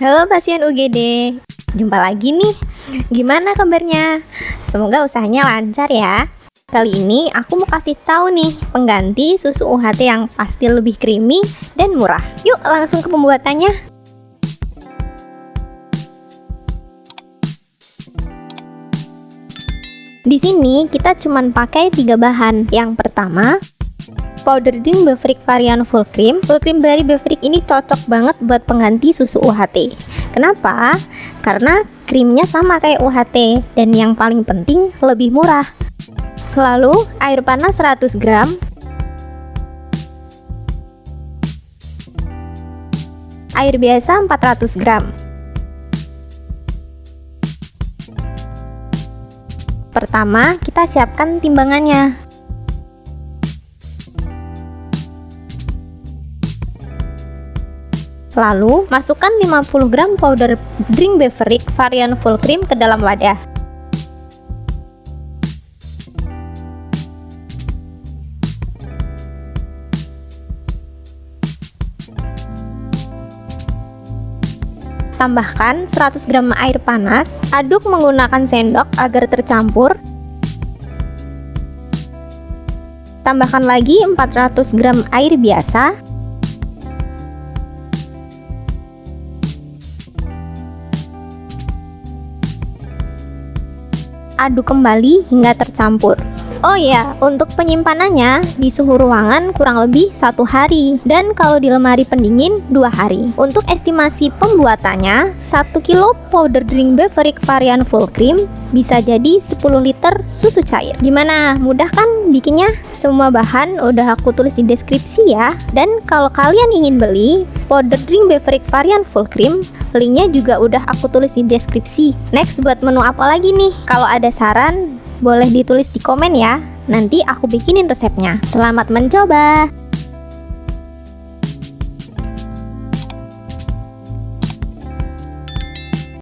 Halo pasien UGD, jumpa lagi nih. Gimana kabarnya? Semoga usahanya lancar ya. Kali ini aku mau kasih tahu nih pengganti susu UHT yang pasti lebih creamy dan murah. Yuk langsung ke pembuatannya. Di sini kita cuma pakai tiga bahan. Yang pertama, powder drink Beverage varian full cream. Full cream dari Beverage ini cocok banget buat pengganti susu UHT. Kenapa? Karena krimnya sama kayak UHT dan yang paling penting lebih murah. Lalu air panas 100 gram Air biasa 400 gram Pertama, kita siapkan timbangannya. Lalu, masukkan 50 gram powder drink beverage varian full cream ke dalam wadah. Tambahkan 100 gram air panas, aduk menggunakan sendok agar tercampur. Tambahkan lagi 400 gram air biasa. Aduk kembali hingga tercampur. Oh ya, untuk penyimpanannya di suhu ruangan kurang lebih satu hari dan kalau di lemari pendingin dua hari. Untuk estimasi pembuatannya, 1 kilo powder drink beverage varian full cream bisa jadi 10 liter susu cair. Gimana? Mudah kan bikinnya? Semua bahan udah aku tulis di deskripsi ya. Dan kalau kalian ingin beli powder drink beverage varian full cream, linknya juga udah aku tulis di deskripsi. Next buat menu apa lagi nih? Kalau ada saran boleh ditulis di komen ya. Nanti aku bikinin resepnya. Selamat mencoba!